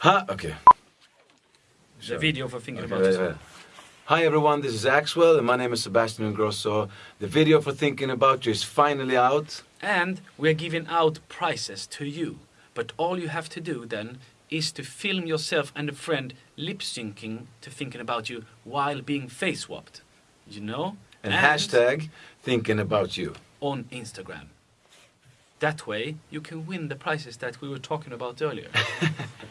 Hi, okay. The video for thinking Okay, about yeah, yourself. yeah. Hi everyone, this is Axwell and my name is Sebastian Ingrosso. The video for thinking about you is finally out. And we're giving out prizes to you. But all you have to do then is to film yourself and a friend lip syncing to thinking about you while being face swapped. You know? And, hashtag thinking about you. on Instagram. That way you can win the prizes that we were talking about earlier.